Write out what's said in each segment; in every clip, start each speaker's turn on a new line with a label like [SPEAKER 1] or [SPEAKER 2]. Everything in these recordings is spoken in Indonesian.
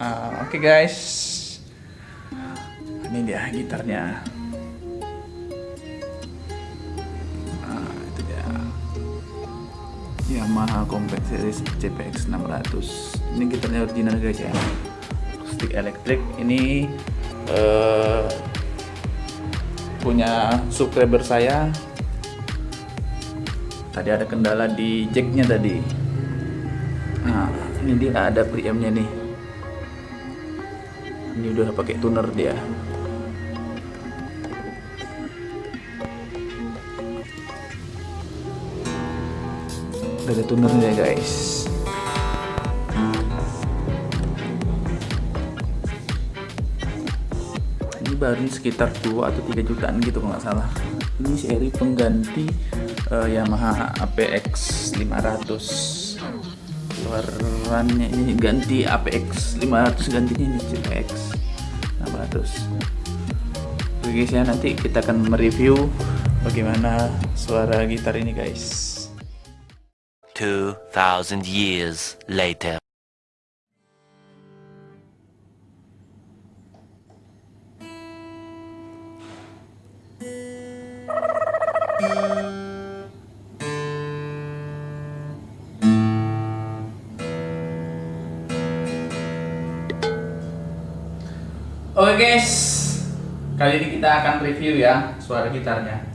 [SPEAKER 1] Uh, Oke okay guys, ini dia gitarnya. Nah, itu dia. Yamaha Compact Series CPX 600. Ini gitarnya original guys ya. Stick elektrik. Ini uh, punya subscriber saya. Tadi ada kendala di jacknya tadi. Nah, ini dia ada preampnya nih ini udah pakai tuner dia. Udah ada tunernya guys. Ini baru sekitar 2 atau 3 jutaan gitu kalau nggak salah. Ini seri pengganti uh, Yamaha APX 500 keluarannya ini ganti APX 500 gantinya ini CPX 600 oke guys ya nanti kita akan mereview bagaimana suara gitar ini guys.
[SPEAKER 2] 2000 years later
[SPEAKER 1] Oke guys, kali ini kita akan review ya suara gitarnya.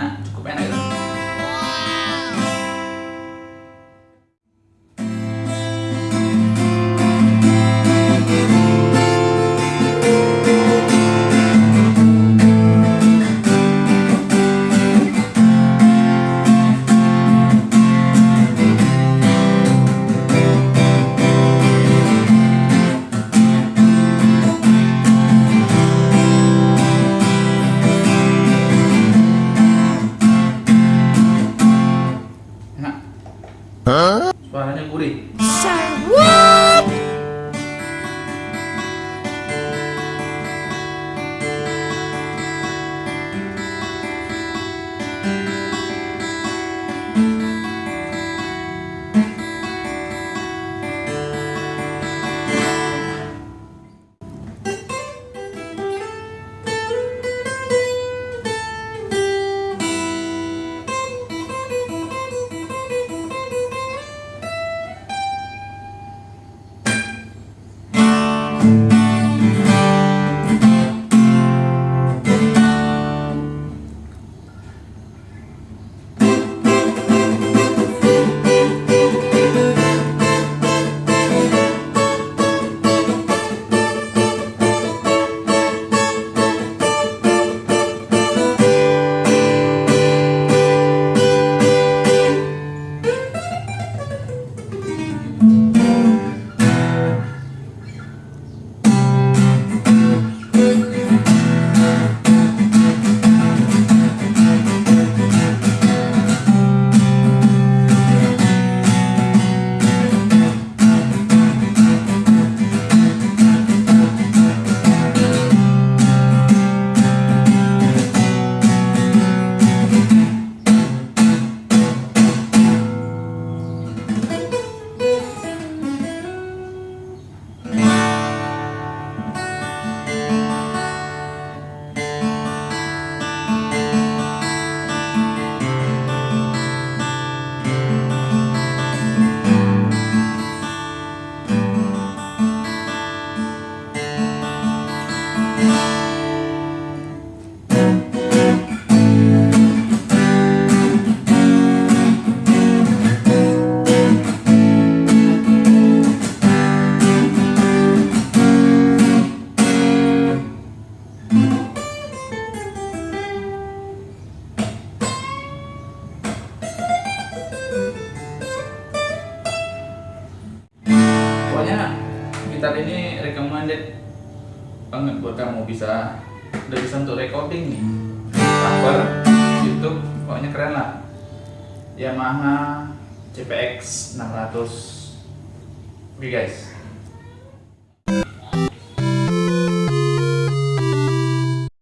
[SPEAKER 1] Mato. Suaranya gurih. Recommended banget buat kamu bisa udah bisa untuk recording nih. Cover YouTube pokoknya keren lah. Yamaha CPX 600 oke guys